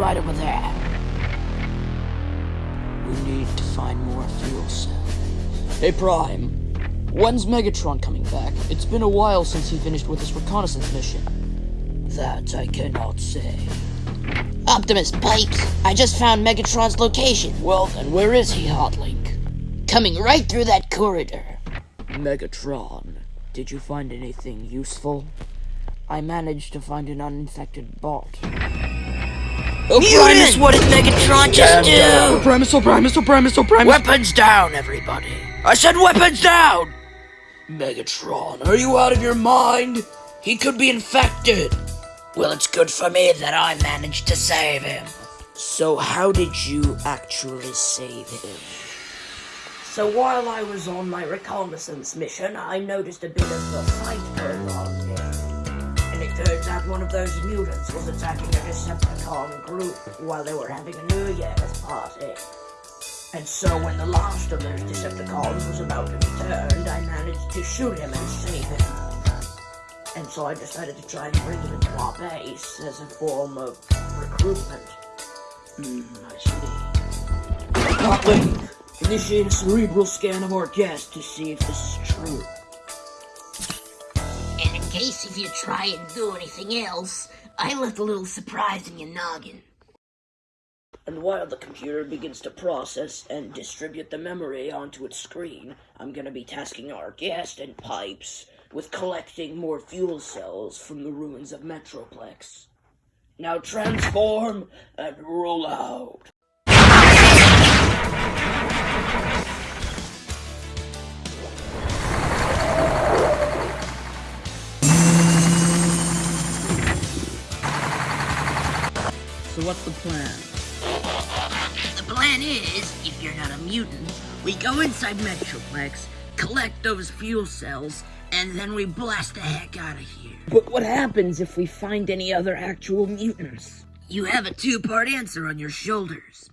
right over there. We need to find more fuel cells. Hey, Prime. When's Megatron coming back? It's been a while since he finished with his reconnaissance mission. That I cannot say. Optimus Pipes, I just found Megatron's location. Well, then where is he, Hotlink? Coming right through that corridor. Megatron, did you find anything useful? I managed to find an uninfected bot. Oh, Primus, what did Megatron just do? Oh, Primus, oh, Primus, oh, Primus, oh, Primus. Weapons down, everybody. I said weapons down! Megatron, are you out of your mind? He could be infected. Well, it's good for me that I managed to save him. So how did you actually save him? So while I was on my reconnaissance mission, I noticed a bit of a fight going on one of those mutants was attacking a Decepticon group while they were having a New Year's party. And so when the last of those Decepticons was about to be turned, I managed to shoot him and save him. And so I decided to try and bring him into our base as a form of recruitment. Hmm, I see. Hotlink, initiate a cerebral scan of our guest to see if this is true. Case if you try and do anything else, I left a little surprise in your noggin. And while the computer begins to process and distribute the memory onto its screen, I'm gonna be tasking our guest and Pipes with collecting more fuel cells from the ruins of Metroplex. Now transform and roll out. So what's the plan? The plan is, if you're not a mutant, we go inside Metroplex, collect those fuel cells, and then we blast the heck out of here. But what happens if we find any other actual mutants? You have a two-part answer on your shoulders.